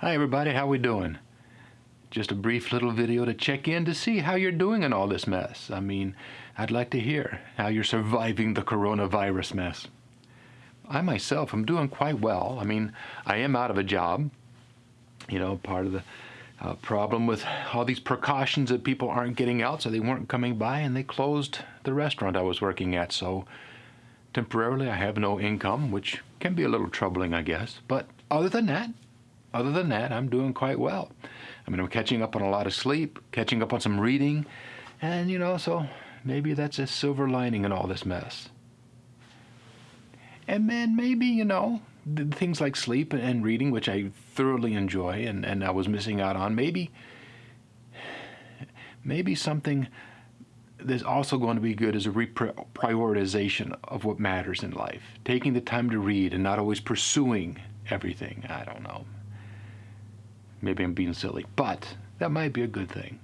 Hi everybody, how we doing? Just a brief little video to check in to see how you're doing in all this mess. I mean, I'd like to hear how you're surviving the coronavirus mess. I myself am doing quite well. I mean, I am out of a job. You know, part of the uh, problem with all these precautions that people aren't getting out, so they weren't coming by, and they closed the restaurant I was working at. So temporarily, I have no income, which can be a little troubling, I guess. But other than that, other than that, I'm doing quite well. I mean, I'm catching up on a lot of sleep, catching up on some reading, and you know, so maybe that's a silver lining in all this mess. And then maybe, you know, things like sleep and reading, which I thoroughly enjoy and, and I was missing out on, maybe, maybe something that's also going to be good is a reprioritization of what matters in life. Taking the time to read and not always pursuing everything. I don't know. Maybe I'm being silly, but that might be a good thing.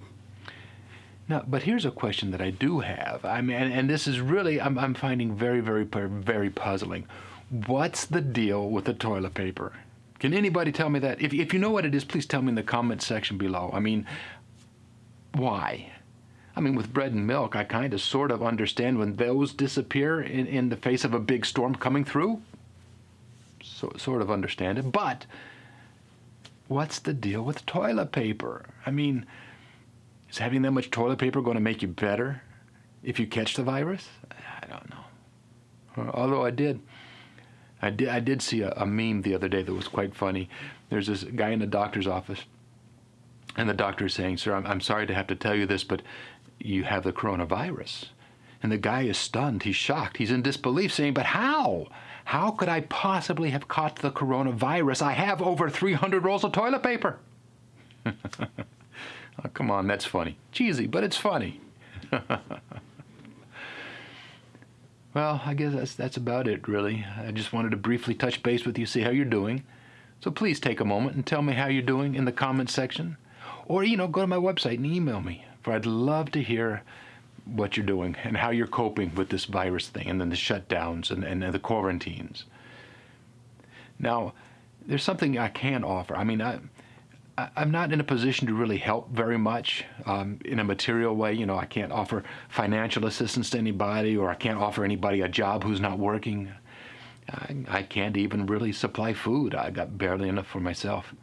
Now, but here's a question that I do have. I mean, and, and this is really, I'm, I'm finding very, very, very puzzling. What's the deal with the toilet paper? Can anybody tell me that? If, if you know what it is, please tell me in the comment section below. I mean, why? I mean, with bread and milk, I kind of sort of understand when those disappear in, in the face of a big storm coming through. So, sort of understand it. But what's the deal with toilet paper? I mean, is having that much toilet paper going to make you better if you catch the virus? I don't know. Although I did, I did, I did see a, a meme the other day that was quite funny. There's this guy in the doctor's office, and the doctor is saying, "Sir, I'm, I'm sorry to have to tell you this, but you have the coronavirus." And the guy is stunned. He's shocked. He's in disbelief, saying, "But how?" How could I possibly have caught the coronavirus? I have over 300 rolls of toilet paper. oh, come on, that's funny. Cheesy, but it's funny. well, I guess that's, that's about it, really. I just wanted to briefly touch base with you, see how you're doing. So please take a moment and tell me how you're doing in the comments section. Or, you know, go to my website and email me, for I'd love to hear what you're doing and how you're coping with this virus thing and then the shutdowns and, and, the quarantines. Now, there's something I can offer. I mean, I, I, am not in a position to really help very much um, in a material way. You know, I can't offer financial assistance to anybody or I can't offer anybody a job who's not working. I, I can't even really supply food. I got barely enough for myself.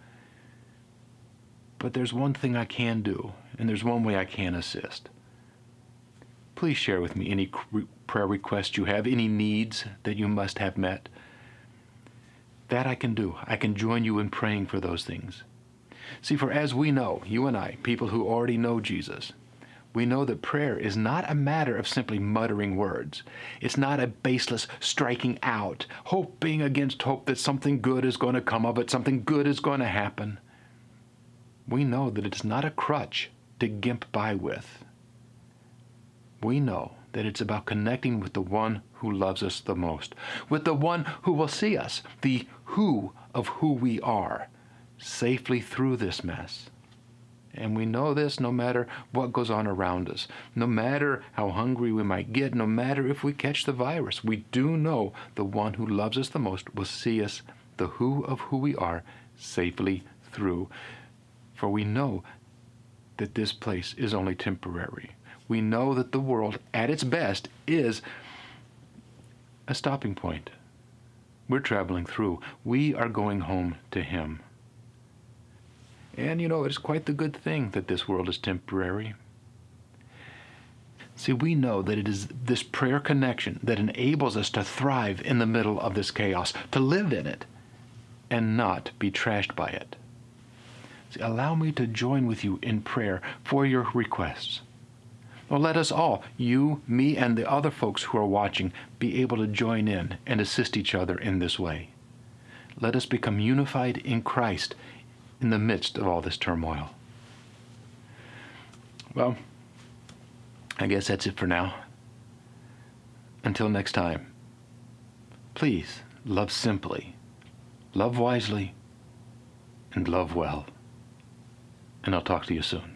But there's one thing I can do, and there's one way I can assist please share with me any prayer requests you have, any needs that you must have met. That I can do. I can join you in praying for those things. See, for as we know, you and I, people who already know Jesus, we know that prayer is not a matter of simply muttering words. It's not a baseless striking out, hoping against hope that something good is going to come of it, something good is going to happen. We know that it's not a crutch to gimp by with we know that it's about connecting with the one who loves us the most, with the one who will see us, the who of who we are, safely through this mess. And we know this no matter what goes on around us, no matter how hungry we might get, no matter if we catch the virus. We do know the one who loves us the most will see us, the who of who we are, safely through. For we know that this place is only temporary we know that the world, at its best, is a stopping point. We're traveling through. We are going home to Him. And you know, it's quite the good thing that this world is temporary. See, we know that it is this prayer connection that enables us to thrive in the middle of this chaos, to live in it, and not be trashed by it. See, allow me to join with you in prayer for your requests. Well, let us all, you, me, and the other folks who are watching, be able to join in and assist each other in this way. Let us become unified in Christ in the midst of all this turmoil. Well, I guess that's it for now. Until next time, please love simply, love wisely, and love well. And I'll talk to you soon.